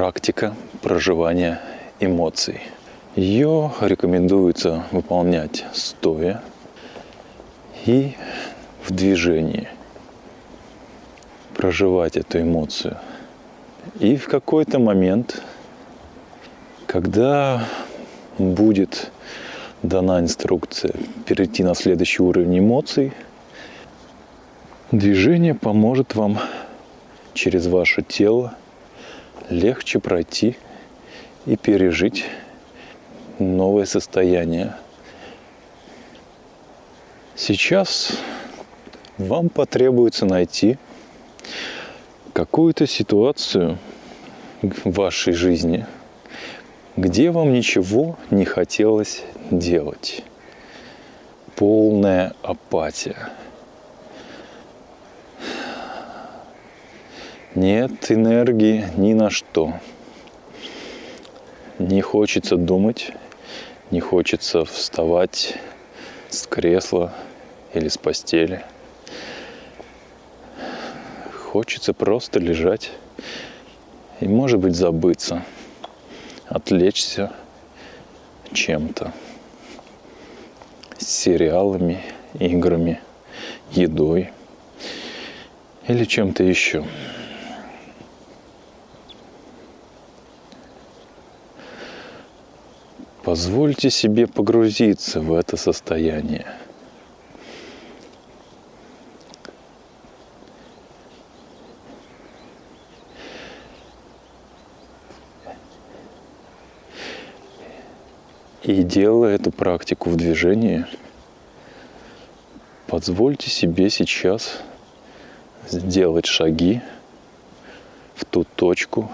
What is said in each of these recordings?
практика проживания эмоций. Ее рекомендуется выполнять стоя и в движении. Проживать эту эмоцию. И в какой-то момент, когда будет дана инструкция перейти на следующий уровень эмоций, движение поможет вам через ваше тело легче пройти и пережить новое состояние. Сейчас вам потребуется найти какую-то ситуацию в вашей жизни, где вам ничего не хотелось делать. Полная апатия. Нет энергии ни на что. Не хочется думать, не хочется вставать с кресла или с постели. Хочется просто лежать и, может быть, забыться, отвлечься чем-то. Сериалами, играми, едой или чем-то еще. Позвольте себе погрузиться в это состояние. И делая эту практику в движении, позвольте себе сейчас сделать шаги в ту точку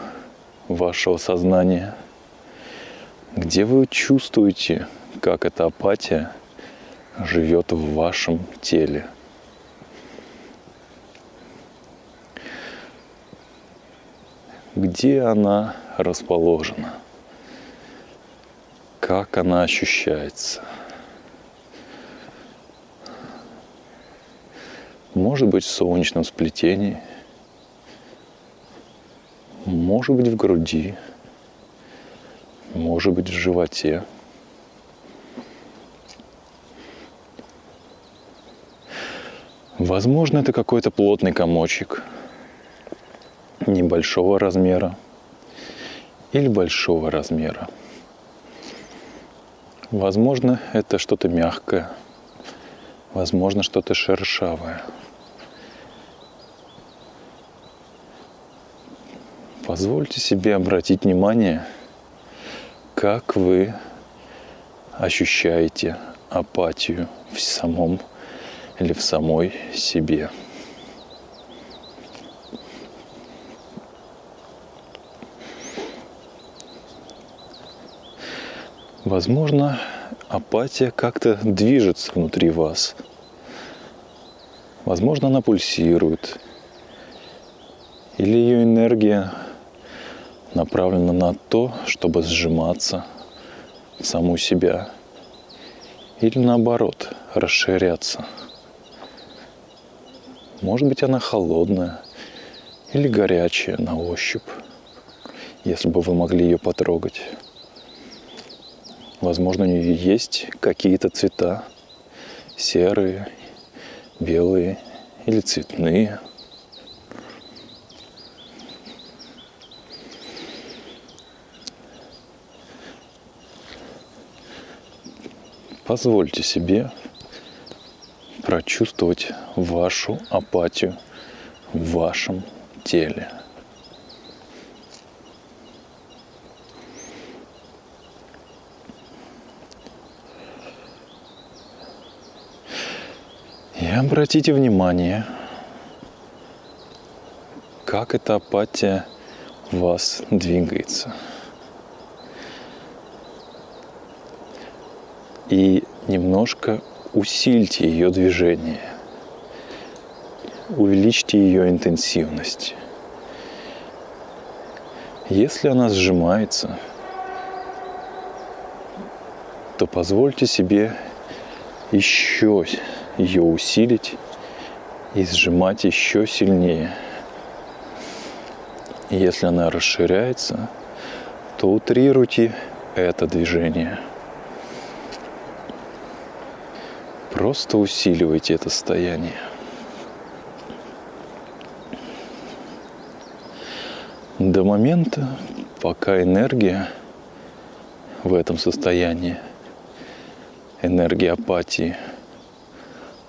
вашего сознания – где вы чувствуете, как эта апатия живет в вашем теле. Где она расположена? Как она ощущается? Может быть в солнечном сплетении, может быть в груди – может быть в животе. Возможно, это какой-то плотный комочек небольшого размера или большого размера. Возможно, это что-то мягкое, возможно, что-то шершавое. Позвольте себе обратить внимание как вы ощущаете апатию в самом или в самой себе. Возможно, апатия как-то движется внутри вас. Возможно, она пульсирует. Или ее энергия направлена на то, чтобы сжиматься в саму себя или наоборот расширяться. Может быть, она холодная или горячая на ощупь, если бы вы могли ее потрогать. Возможно, у нее есть какие-то цвета, серые, белые или цветные – Позвольте себе прочувствовать вашу апатию в вашем теле. И обратите внимание, как эта апатия вас двигается – и немножко усильте ее движение, увеличьте ее интенсивность. Если она сжимается, то позвольте себе еще ее усилить и сжимать еще сильнее. Если она расширяется, то утрируйте это движение. Просто усиливайте это состояние. До момента, пока энергия в этом состоянии, энергия апатии,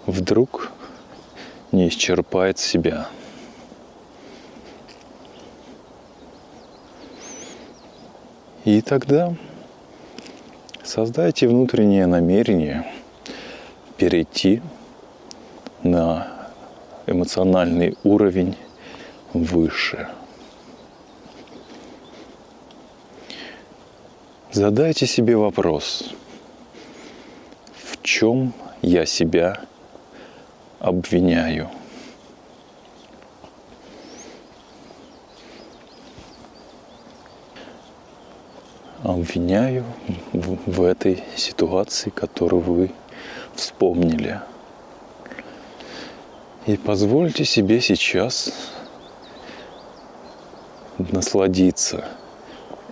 вдруг не исчерпает себя. И тогда создайте внутреннее намерение перейти на эмоциональный уровень выше. Задайте себе вопрос, в чем я себя обвиняю? Обвиняю в, этой ситуации, которую вы вспомнили. И позвольте себе сейчас насладиться –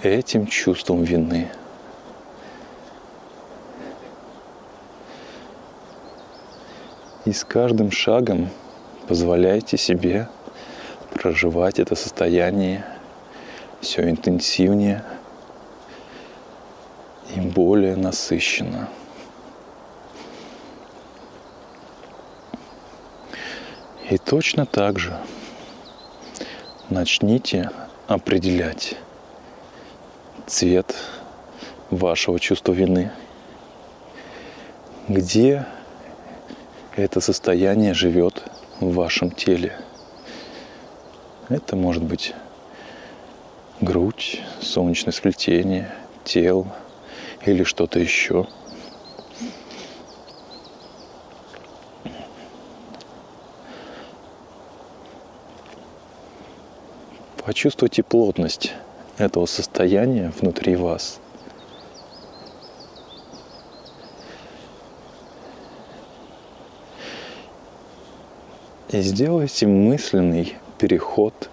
этим чувством вины. И с каждым шагом позволяйте себе проживать это состояние все интенсивнее и более насыщенно. И точно так же начните определять цвет вашего чувства вины. Где это состояние живет в вашем теле? Это может быть грудь, солнечное сплетение, тело или что-то еще. Почувствуйте плотность этого состояния внутри вас. И сделайте мысленный переход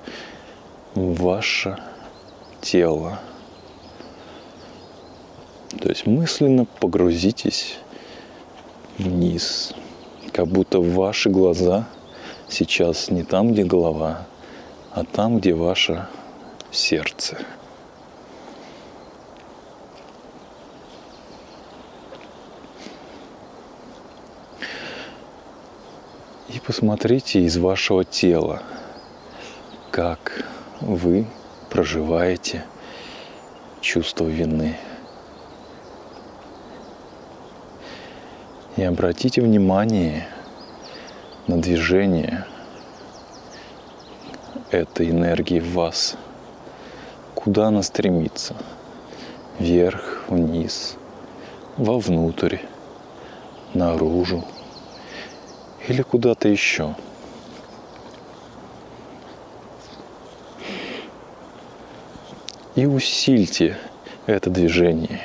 в ваше тело. То есть мысленно погрузитесь вниз, как будто ваши глаза сейчас не там, где голова, а там, где ваше сердце. И посмотрите из вашего тела, как вы проживаете чувство вины. И обратите внимание на движение этой энергии в вас – куда она стремится. Вверх, вниз, вовнутрь, наружу или куда-то еще. И усильте это движение.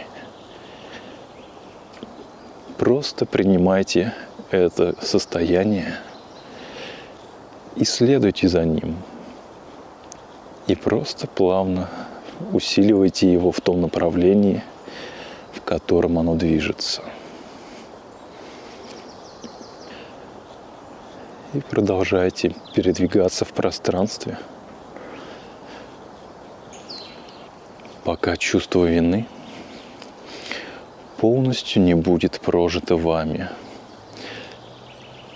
Просто принимайте это состояние и следуйте за ним. И просто плавно усиливайте его в том направлении, в котором оно движется. И продолжайте передвигаться в пространстве, пока чувство вины полностью не будет прожито вами,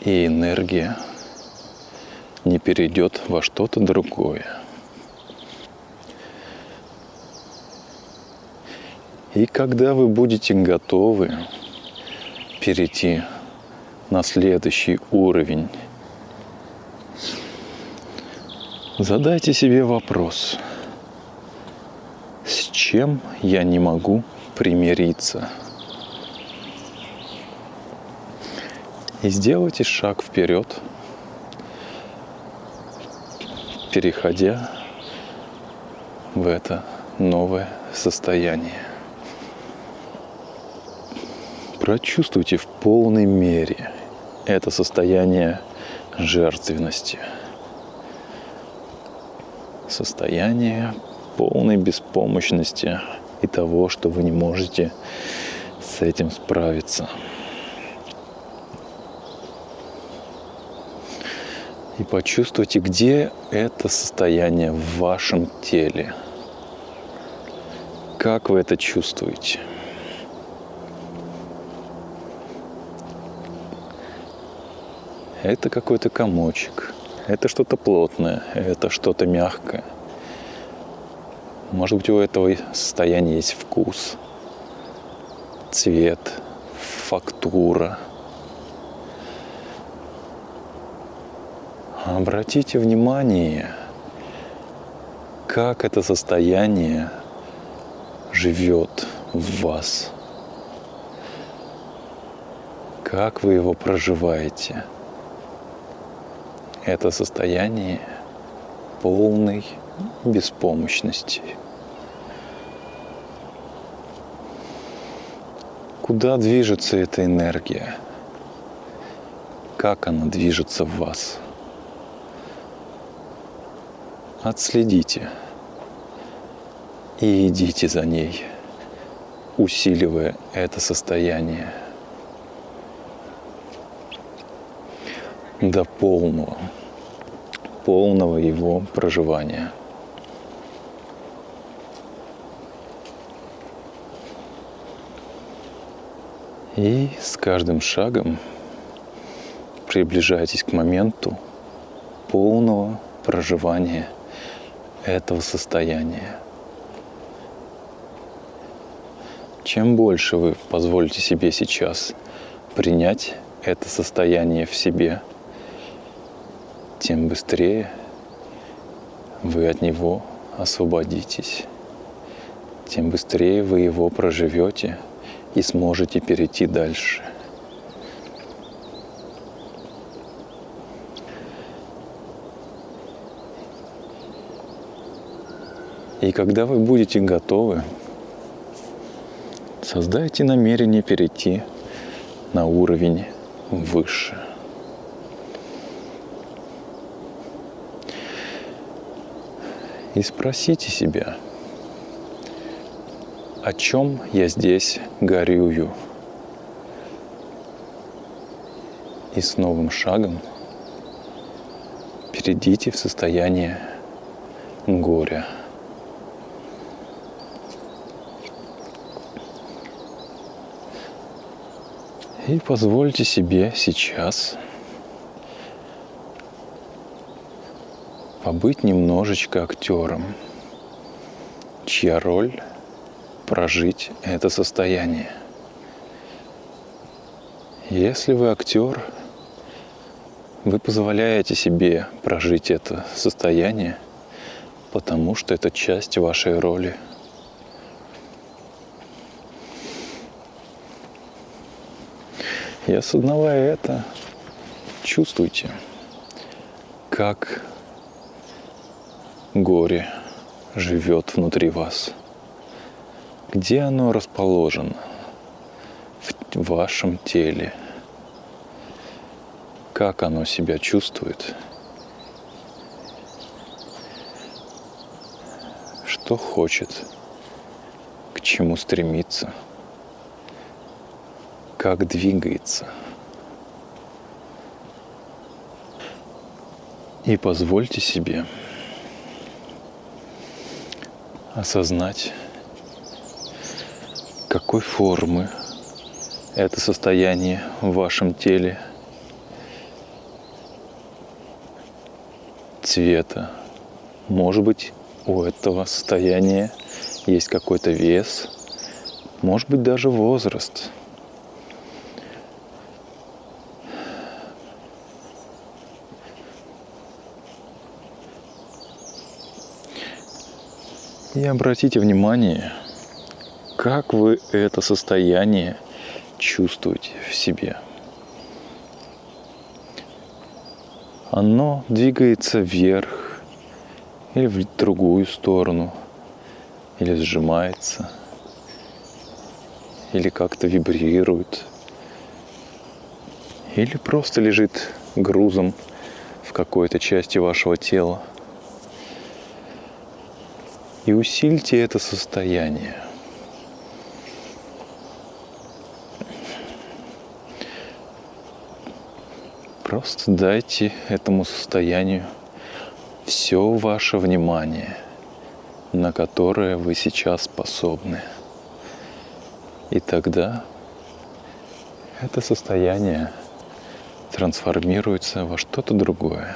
и энергия не перейдет во что-то другое – И когда вы будете готовы перейти на следующий уровень, задайте себе вопрос, с чем я не могу примириться? И сделайте шаг вперед, переходя в это новое состояние. Прочувствуйте в полной мере это состояние жертвенности. состояние полной беспомощности и того, что вы не можете с этим справиться. И почувствуйте, где это состояние в вашем теле. Как вы это чувствуете? Это какой-то комочек, это что-то плотное, это что-то мягкое. Может быть, у этого состояния есть вкус, цвет, фактура. Обратите внимание, как это состояние живет в вас, как вы его проживаете. Это состояние полной беспомощности. Куда движется эта энергия? Как она движется в вас? Отследите и идите за ней, усиливая это состояние до полного, полного его проживания – И с каждым шагом приближайтесь к моменту полного проживания этого состояния. Чем больше вы позволите себе сейчас принять это состояние в себе, тем быстрее вы от него освободитесь, тем быстрее вы его проживете – и сможете перейти дальше. И когда вы будете готовы, создайте намерение перейти на уровень выше. И спросите себя – о чем я здесь горюю. И с новым шагом перейдите в состояние горя. И позвольте себе сейчас побыть немножечко актером, чья роль прожить это состояние. Если вы актер, вы позволяете себе прожить это состояние, потому что это часть вашей роли. И осознавая это, чувствуйте, как горе живет внутри вас – где оно расположено? В вашем теле, как оно себя чувствует, что хочет, к чему стремится, как двигается. И позвольте себе осознать какой формы это состояние в вашем теле, цвета. Может быть, у этого состояния есть какой-то вес, может быть, даже возраст. И обратите внимание, как вы это состояние чувствуете в себе? Оно двигается вверх или в другую сторону, или сжимается, или как-то вибрирует, или просто лежит грузом в какой-то части вашего тела – И усильте это состояние. Просто дайте этому состоянию все ваше внимание, на которое вы сейчас способны. И тогда это состояние трансформируется во что-то другое.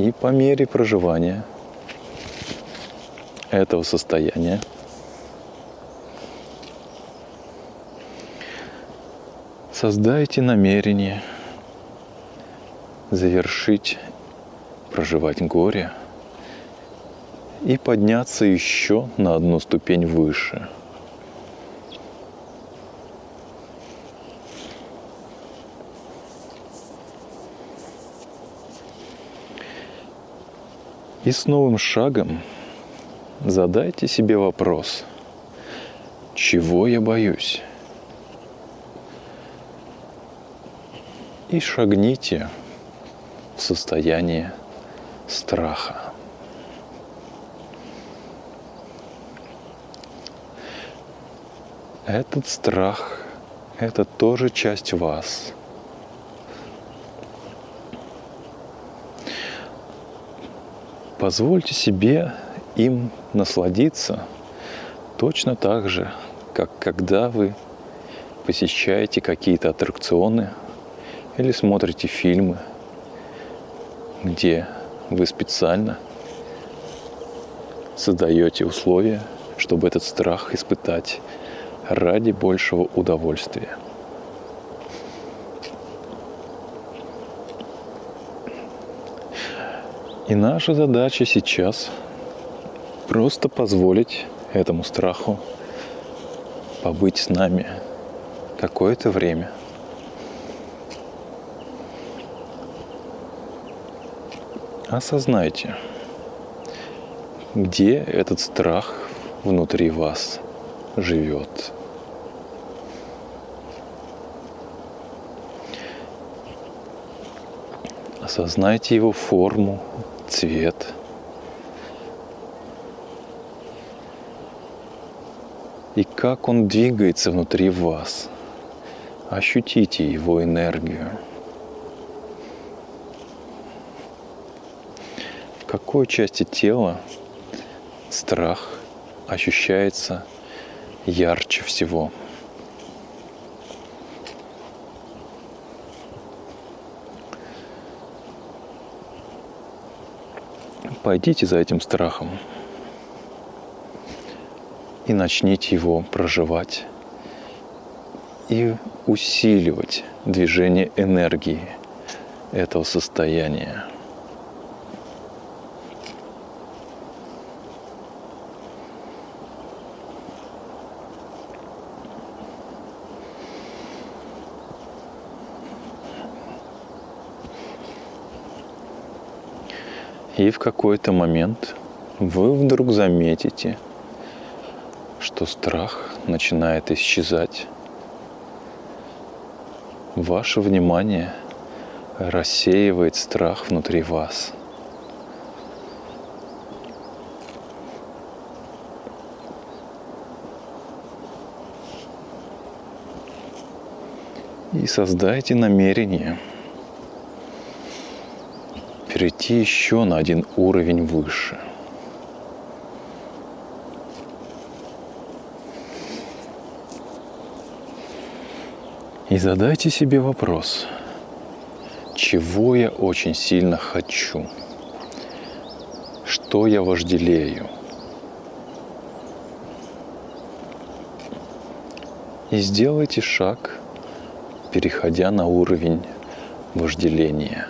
И по мере проживания этого состояния создайте намерение завершить проживать горе и подняться еще на одну ступень выше. И с новым шагом задайте себе вопрос, чего я боюсь? И шагните в состояние страха. Этот страх – это тоже часть вас. Позвольте себе им насладиться точно так же, как когда вы посещаете какие-то аттракционы или смотрите фильмы – где вы специально создаете условия, чтобы этот страх испытать ради большего удовольствия. И наша задача сейчас просто позволить этому страху побыть с нами какое-то время – осознайте, где этот страх внутри вас живет. Осознайте его форму, цвет. И как он двигается внутри вас. Ощутите его энергию. какой части тела страх ощущается ярче всего. Пойдите за этим страхом и начните его проживать и усиливать движение энергии этого состояния. И в какой-то момент вы вдруг заметите, что страх начинает исчезать. Ваше внимание рассеивает страх внутри вас. И создайте намерение – перейти еще на один уровень выше. И задайте себе вопрос, чего я очень сильно хочу, что я вожделею. И сделайте шаг, переходя на уровень вожделения –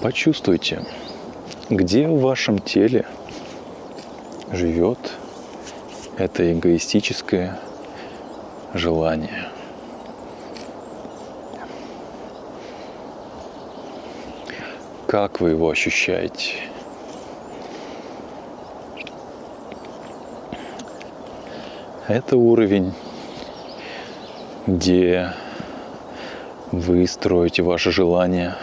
Почувствуйте, где в вашем теле живет это эгоистическое желание. как вы его ощущаете. Это уровень, где вы строите ваши желания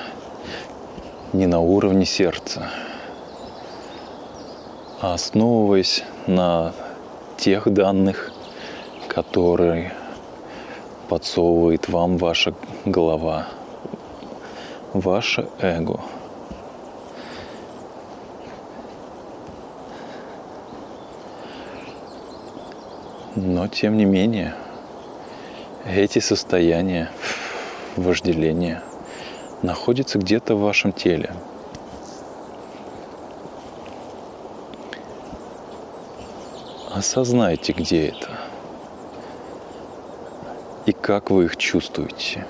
не на уровне сердца, а основываясь на тех данных, которые подсовывает вам ваша голова, ваше эго. Но тем не менее, эти состояния вожделения находятся где-то в вашем теле. Осознайте, где это и как вы их чувствуете.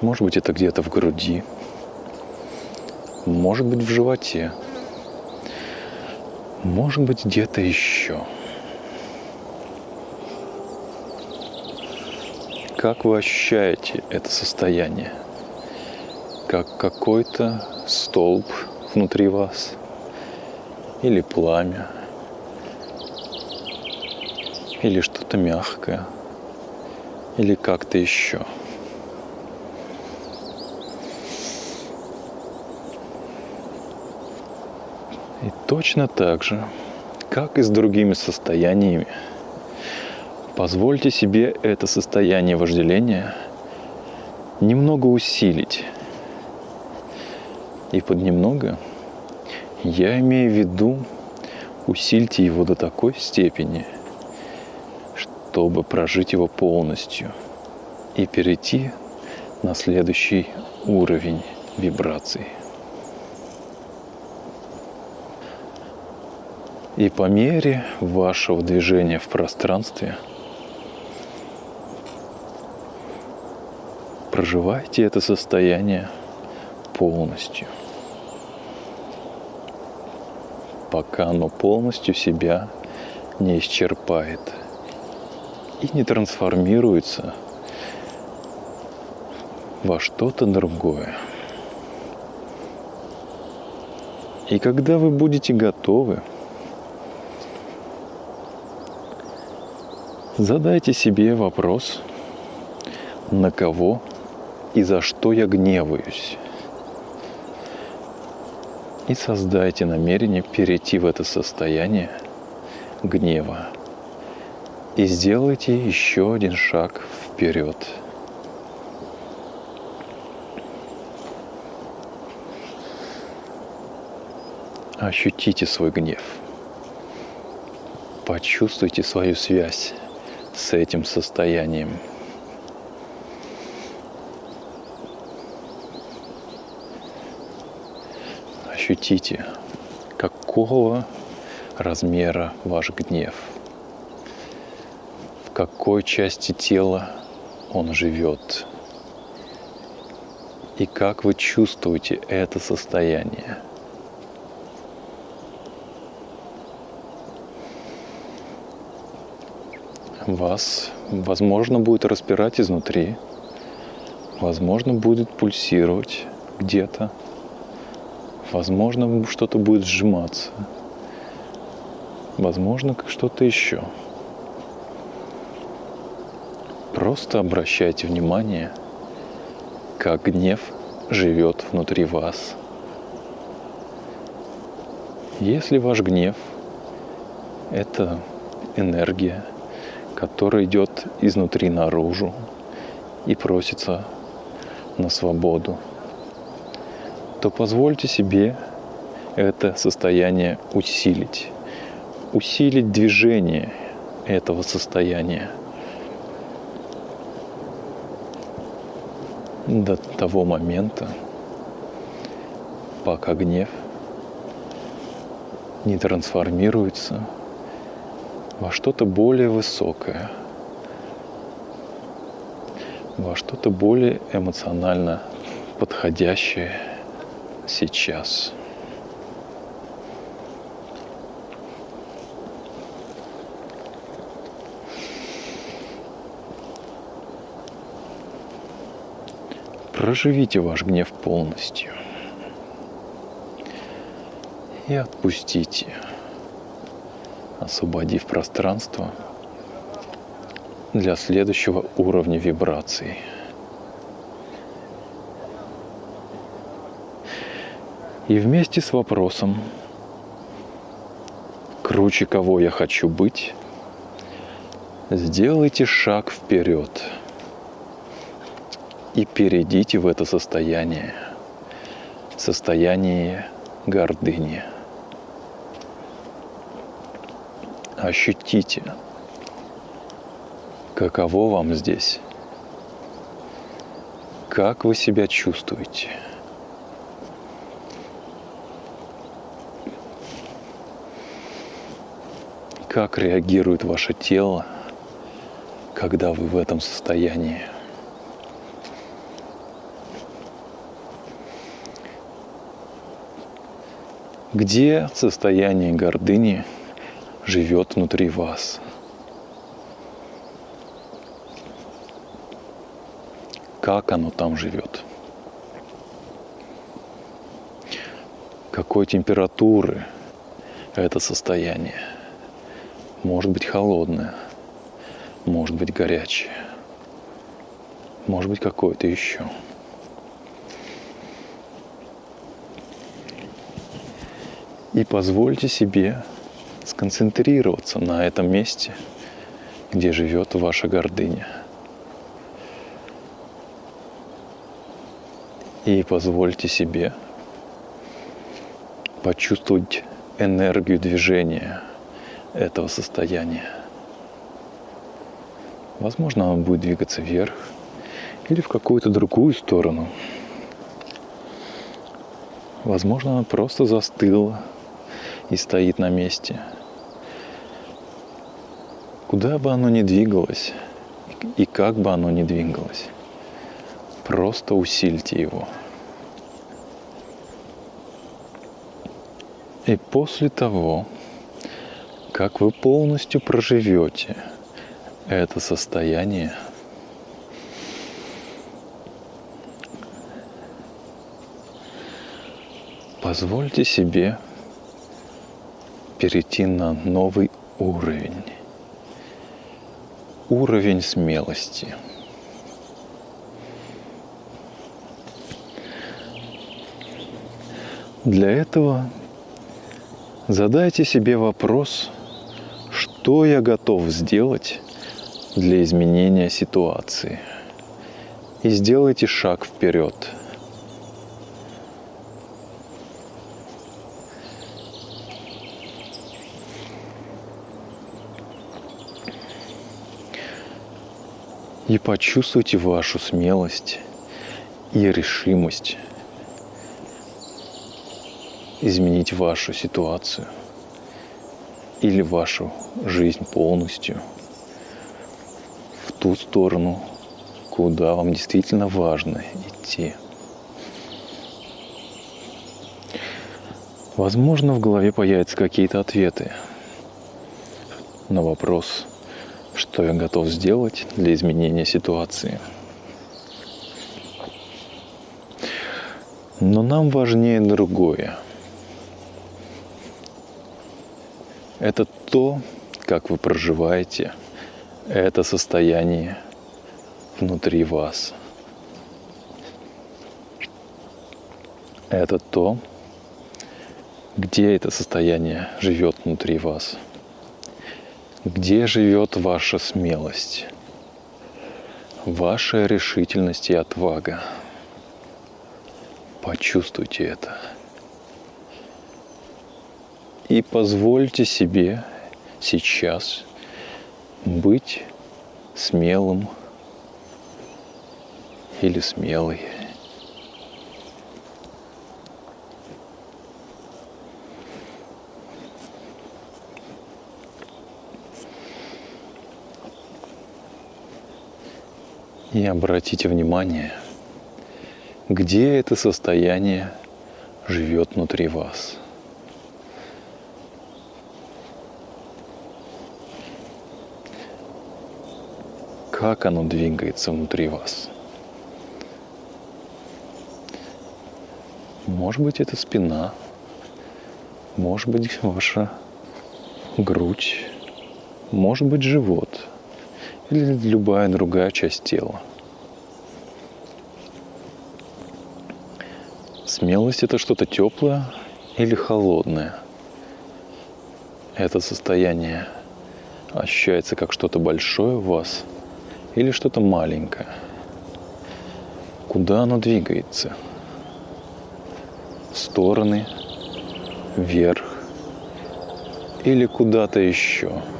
Может быть, это где-то в груди, может быть, в животе, может быть, где-то еще. Как вы ощущаете это состояние? Как какой-то столб внутри вас – или пламя, или что-то мягкое, или как-то еще. И точно так же, как и с другими состояниями, позвольте себе это состояние вожделения немного усилить. И под немного – я имею в виду, усильте его до такой степени, чтобы прожить его полностью и перейти на следующий уровень вибраций. И по мере вашего движения в пространстве проживайте это состояние полностью – пока оно полностью себя не исчерпает и не трансформируется во что-то другое. И когда вы будете готовы, задайте себе вопрос, на кого и за что я гневаюсь и создайте намерение перейти в это состояние гнева. И сделайте еще один шаг вперед. Ощутите свой гнев. Почувствуйте свою связь с этим состоянием. Ощутите, какого размера ваш гнев, в какой части тела он живет, и как вы чувствуете это состояние. Вас, возможно, будет распирать изнутри, возможно, будет пульсировать где-то – Возможно, что-то будет сжиматься. Возможно, что-то еще. Просто обращайте внимание, как гнев живет внутри вас. Если ваш гнев – это энергия, которая идет изнутри наружу и просится на свободу – то позвольте себе это состояние усилить. Усилить движение этого состояния до того момента, пока гнев не трансформируется во что-то более высокое, во что-то более эмоционально подходящее – сейчас. Проживите ваш гнев полностью и отпустите, освободив пространство для следующего уровня вибраций – И вместе с вопросом, круче кого я хочу быть, сделайте шаг вперед и перейдите в это состояние, состояние гордыни. Ощутите, каково вам здесь, как вы себя чувствуете. Как реагирует ваше тело, когда вы в этом состоянии? Где состояние гордыни живет внутри вас? Как оно там живет? Какой температуры это состояние? Может быть холодное, может быть горячее, может быть какое-то еще. И позвольте себе сконцентрироваться на этом месте, где живет ваша гордыня. И позвольте себе почувствовать энергию движения этого состояния. Возможно, он будет двигаться вверх или в какую-то другую сторону. Возможно, она просто застыла – и стоит на месте. Куда бы оно ни двигалось и как бы оно ни двигалось, просто усильте его. И после того, как вы полностью проживете это состояние, позвольте себе перейти на новый уровень. Уровень смелости. Для этого задайте себе вопрос, что я готов сделать для изменения ситуации. И сделайте шаг вперед – и почувствуйте вашу смелость и решимость изменить вашу ситуацию или вашу жизнь полностью в ту сторону, куда вам действительно важно идти. Возможно, в голове появятся какие-то ответы на вопрос – что я готов сделать для изменения ситуации. Но нам важнее другое. Это то, как вы проживаете это состояние внутри вас. Это то, где это состояние живет внутри вас. Где живет ваша смелость, ваша решительность и отвага? Почувствуйте это. И позвольте себе сейчас быть смелым или смелой. И обратите внимание, где это состояние живет внутри вас. Как оно двигается внутри вас. Может быть, это спина. Может быть, ваша грудь. Может быть, живот. Или любая другая часть тела. Смелость – это что-то теплое или холодное. Это состояние ощущается как что-то большое в вас или что-то маленькое. Куда оно двигается? В стороны, вверх или куда-то еще –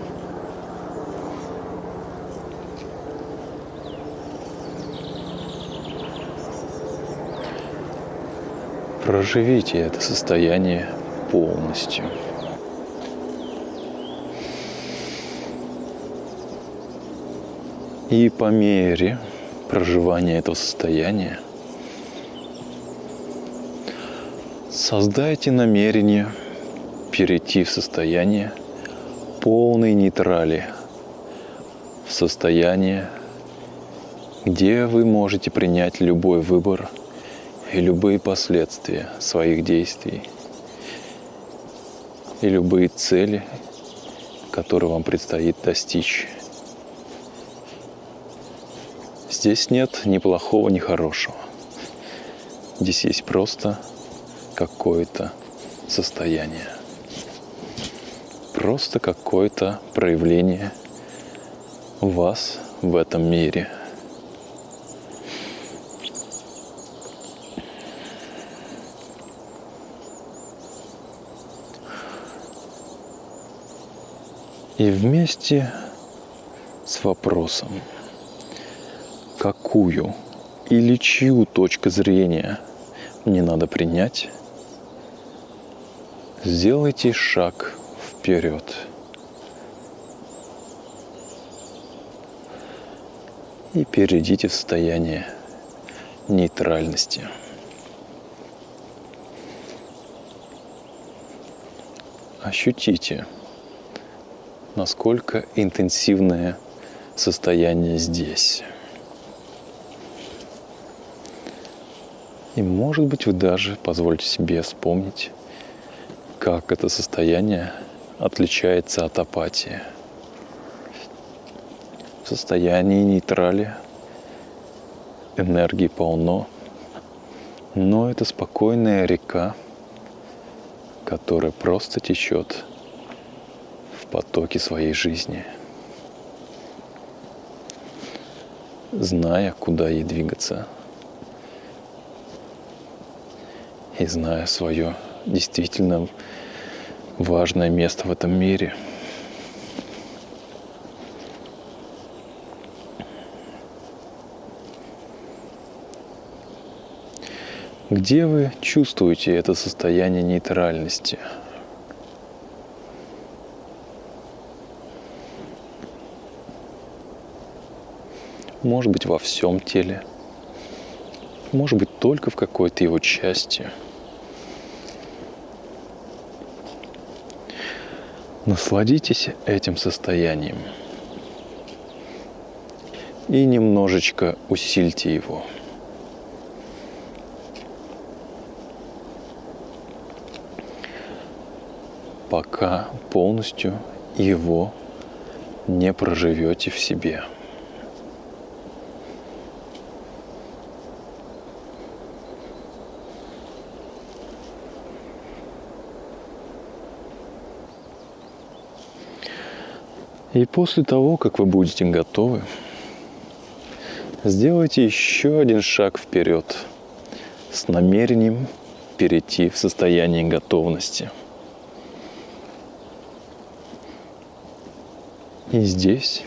Проживите это состояние полностью. И по мере проживания этого состояния создайте намерение перейти в состояние полной нейтрали, в состояние, где вы можете принять любой выбор – и любые последствия своих действий, и любые цели, которые вам предстоит достичь. Здесь нет ни плохого, ни хорошего. Здесь есть просто какое-то состояние. Просто какое-то проявление вас в этом мире – И вместе с вопросом, какую или чью точку зрения мне надо принять, сделайте шаг вперед. И перейдите в состояние нейтральности. Ощутите – насколько интенсивное состояние здесь. И может быть вы даже позвольте себе вспомнить, как это состояние отличается от апатии. В состоянии нейтрали энергии полно, но это спокойная река, которая просто течет потоки своей жизни, зная, куда ей двигаться, и зная свое действительно важное место в этом мире. Где вы чувствуете это состояние нейтральности – может быть во всем теле, может быть только в какой-то его части. Насладитесь этим состоянием и немножечко усильте его. пока полностью его не проживете в себе. И после того, как вы будете готовы, сделайте еще один шаг вперед с намерением перейти в состояние готовности. И здесь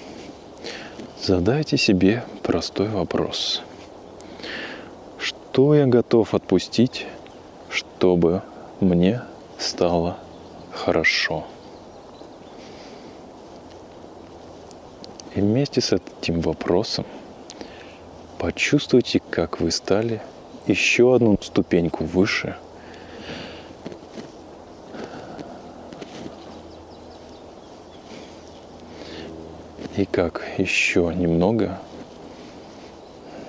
задайте себе простой вопрос. Что я готов отпустить, чтобы мне стало хорошо? И вместе с этим вопросом почувствуйте, как вы стали еще одну ступеньку выше. И как еще немного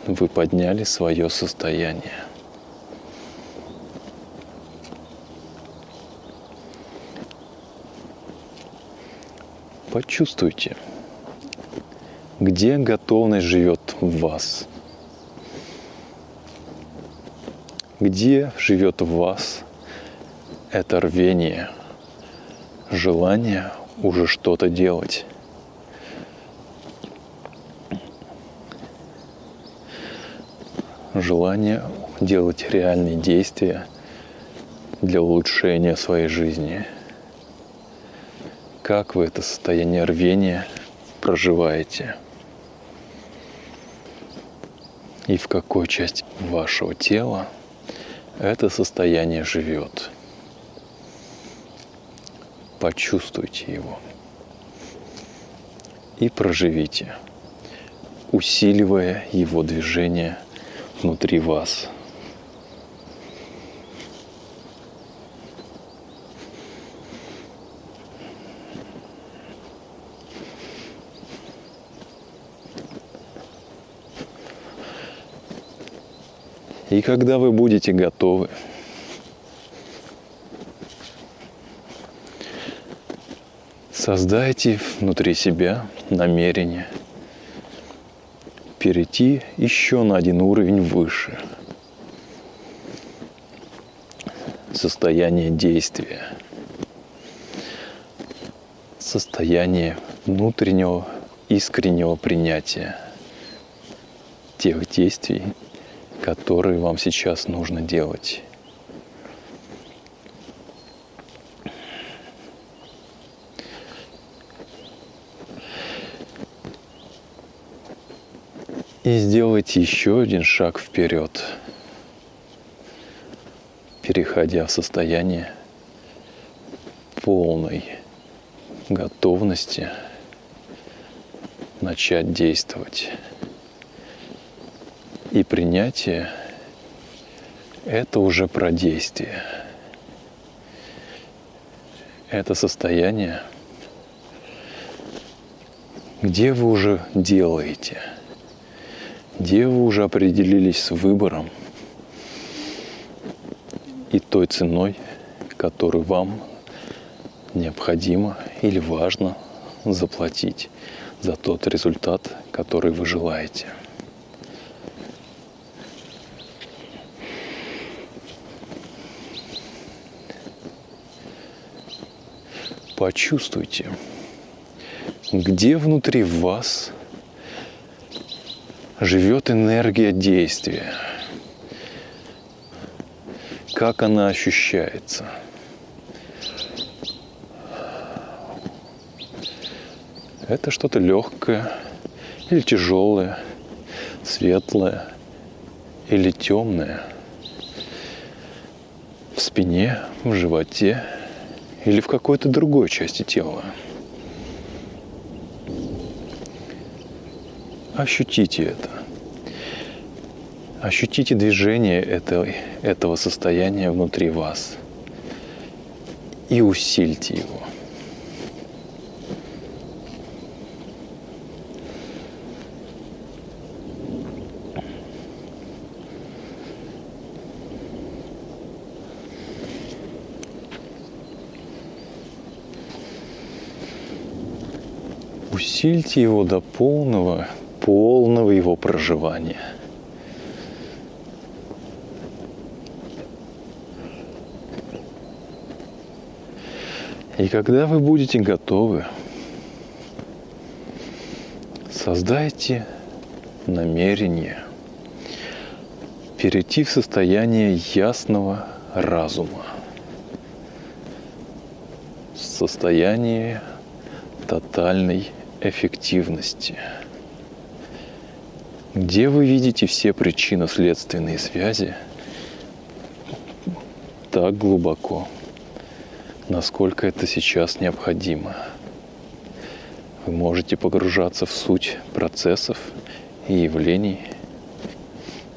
вы подняли свое состояние. Почувствуйте – где готовность живет в вас. Где живет в вас это рвение, желание уже что-то делать. Желание делать реальные действия для улучшения своей жизни. Как вы это состояние рвения проживаете? И в какой части вашего тела это состояние живет? Почувствуйте его и проживите, усиливая его движение внутри вас. И когда вы будете готовы, создайте внутри себя намерение перейти еще на один уровень выше. Состояние действия. Состояние внутреннего искреннего принятия тех действий, которые вам сейчас нужно делать. И сделайте еще один шаг вперед, переходя в состояние полной готовности начать действовать. И принятие – это уже про действие. Это состояние, где вы уже делаете, где вы уже определились с выбором и той ценой, которую вам необходимо или важно заплатить за тот результат, который вы желаете – почувствуйте, где внутри вас живет энергия действия, как она ощущается. Это что-то легкое или тяжелое, светлое или темное. В спине, в животе – или в какой-то другой части тела. Ощутите это. Ощутите движение этого, этого состояния внутри вас и усильте его. Усильте его до полного, полного его проживания. И когда вы будете готовы, создайте намерение перейти в состояние ясного разума, состояние тотальной эффективности. Где вы видите все причинно-следственные связи так глубоко, насколько это сейчас необходимо. Вы можете погружаться в суть процессов и явлений,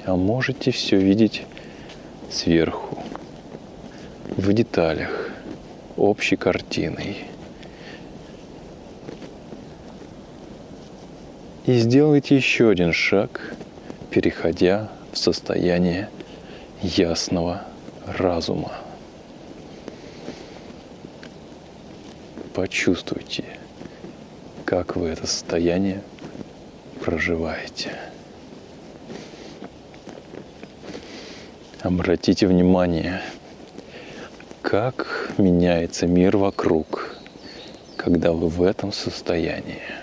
а можете все видеть сверху, в деталях, общей картиной – И сделайте еще один шаг, переходя в состояние ясного разума. Почувствуйте, как вы это состояние проживаете. Обратите внимание, как меняется мир вокруг, когда вы в этом состоянии.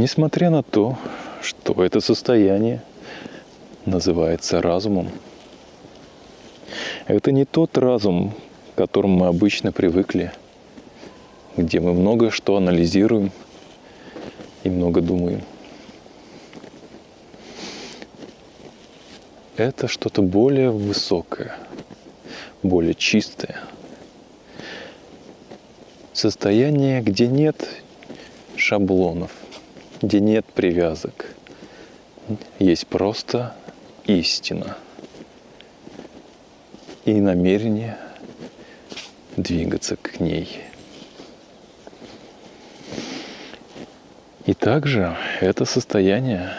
Несмотря на то, что это состояние называется разумом, это не тот разум, к которому мы обычно привыкли, где мы много что анализируем и много думаем. Это что-то более высокое, более чистое. Состояние, где нет шаблонов, где нет привязок. Есть просто истина и намерение двигаться к ней. И также это состояние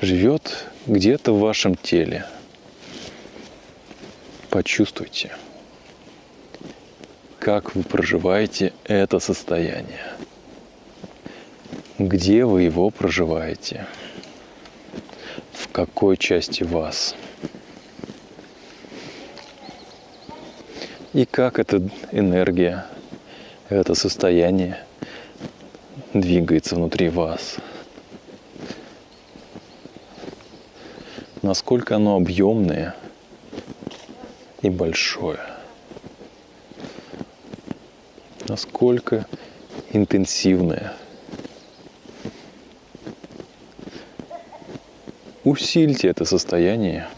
живет где-то в вашем теле. Почувствуйте, как вы проживаете это состояние где вы его проживаете, в какой части вас. И как эта энергия, это состояние двигается внутри вас. Насколько оно объемное и большое. Насколько интенсивное – Усильте это состояние,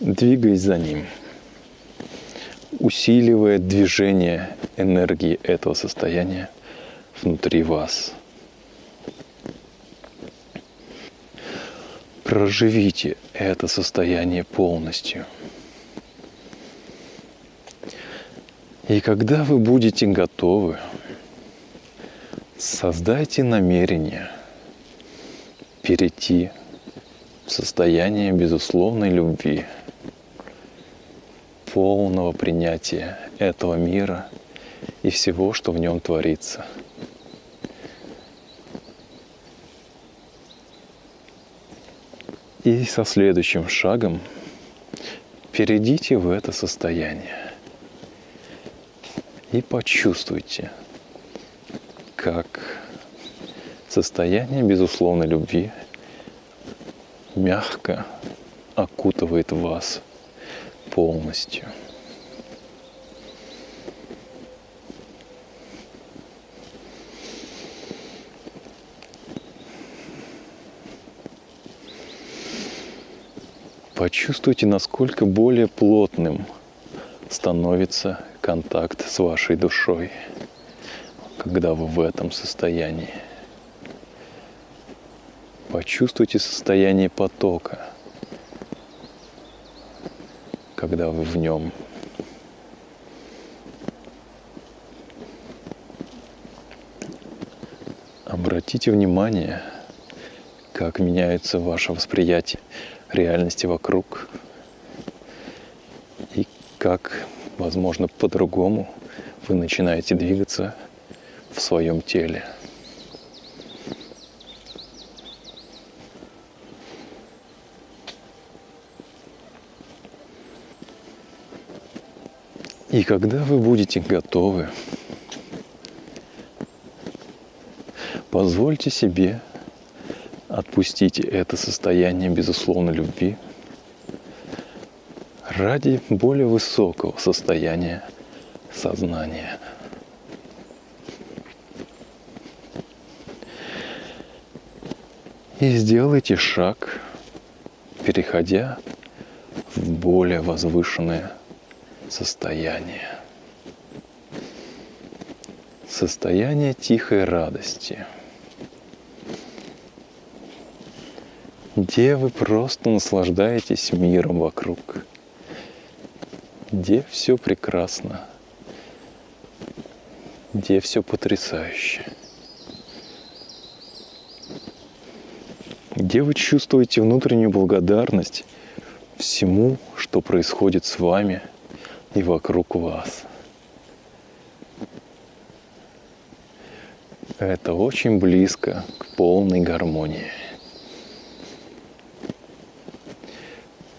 двигаясь за ним, усиливая движение энергии этого состояния внутри вас. Проживите это состояние полностью. И когда вы будете готовы, создайте намерение перейти состояние безусловной любви, полного принятия этого мира и всего, что в нем творится. И со следующим шагом перейдите в это состояние и почувствуйте, как состояние безусловной любви – мягко окутывает вас полностью. Почувствуйте, насколько более плотным становится контакт с вашей душой, когда вы в этом состоянии. Почувствуйте состояние потока, когда вы в нем. Обратите внимание, как меняется ваше восприятие реальности вокруг и как, возможно, по-другому вы начинаете двигаться в своем теле. И когда вы будете готовы, позвольте себе отпустить это состояние безусловной любви ради более высокого состояния сознания. И сделайте шаг, переходя в более возвышенное состояние. Состояние тихой радости, где вы просто наслаждаетесь миром вокруг, где все прекрасно, где все потрясающе. где вы чувствуете внутреннюю благодарность всему, что происходит с вами и вокруг вас. Это очень близко к полной гармонии.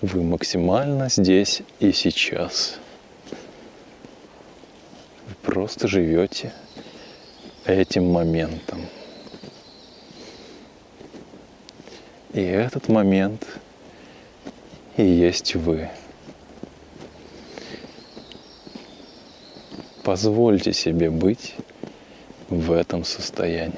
Вы максимально здесь и сейчас. Вы просто живете этим моментом. И этот момент и есть вы. Позвольте себе быть в этом состоянии.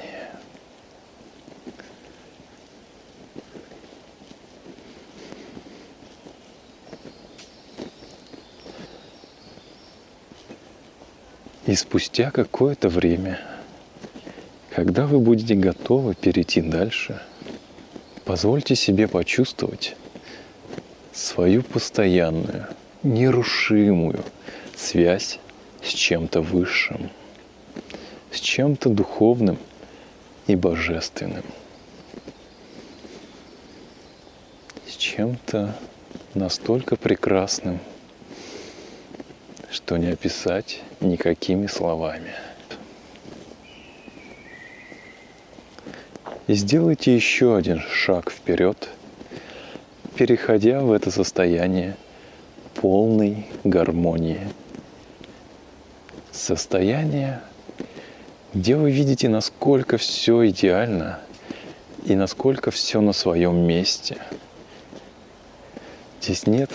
И спустя какое-то время, когда вы будете готовы перейти дальше, позвольте себе почувствовать свою постоянную, нерушимую связь с чем-то высшим, с чем-то духовным и божественным, с чем-то настолько прекрасным, что не описать никакими словами. И сделайте еще один шаг вперед, переходя в это состояние полной гармонии. Состояние, где вы видите, насколько все идеально и насколько все на своем месте. Здесь нет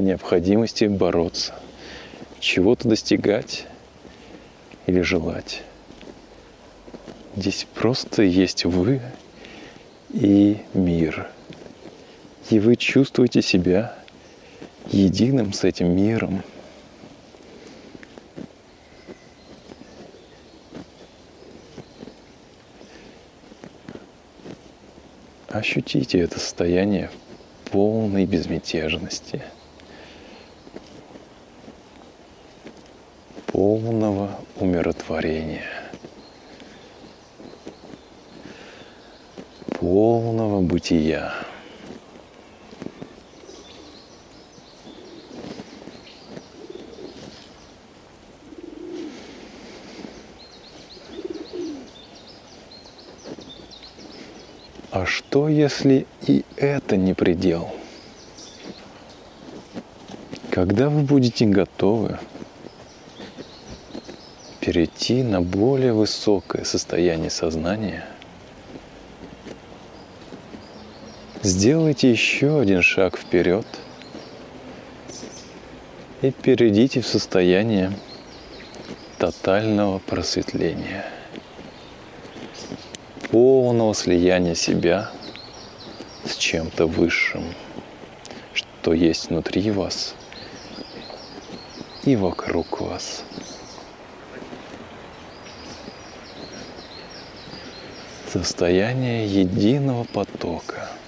необходимости бороться чего-то достигать или желать. Здесь просто есть вы и мир. И вы чувствуете себя единым с этим миром. Ощутите это состояние полной безмятежности – полного умиротворения, полного бытия. А что, если и это не предел? Когда вы будете готовы перейти на более высокое состояние сознания, сделайте еще один шаг вперед и перейдите в состояние тотального просветления, полного слияния себя чем-то высшим, что есть внутри вас и вокруг вас. состояние единого потока –